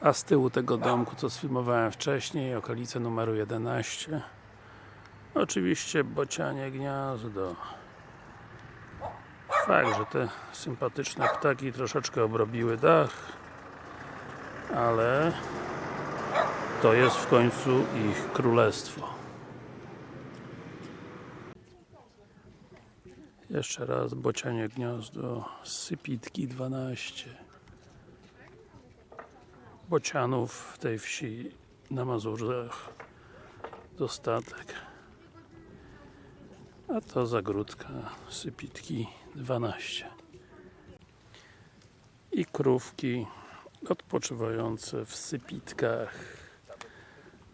A z tyłu tego domku, co sfilmowałem wcześniej, okolice numeru 11 Oczywiście bocianie gniazdo. Fakt, że te sympatyczne ptaki troszeczkę obrobiły dach ale to jest w końcu ich królestwo. Jeszcze raz bocianie gniazdo Sypitki 12 Bocianów w tej wsi na Mazurach dostatek. A to zagródka Sypitki 12 i krówki odpoczywające w Sypitkach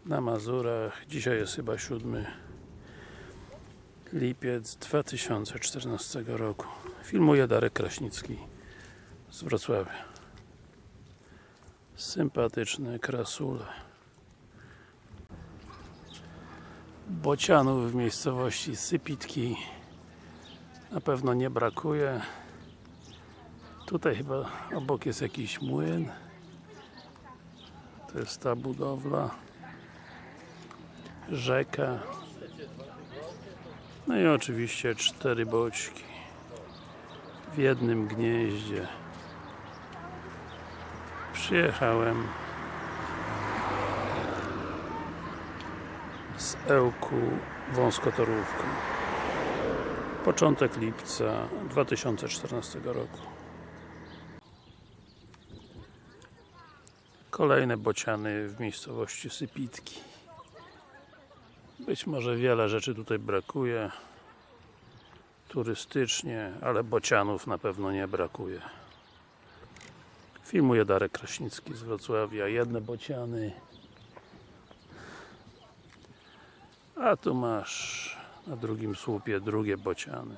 na Mazurach. Dzisiaj jest chyba 7 lipiec 2014 roku. Filmuje Darek Kraśnicki z Wrocławia sympatyczne krasule. Bocianów w miejscowości Sypitki na pewno nie brakuje. Tutaj chyba obok jest jakiś młyn. To jest ta budowla. Rzeka. No i oczywiście cztery boczki w jednym gnieździe przyjechałem z Ełku wąskotorówką. Początek lipca 2014 roku. Kolejne bociany w miejscowości Sypitki. Być może wiele rzeczy tutaj brakuje. Turystycznie, ale bocianów na pewno nie brakuje filmuje Darek Kraśnicki z Wrocławia. Jedne bociany. A tu masz na drugim słupie drugie bociany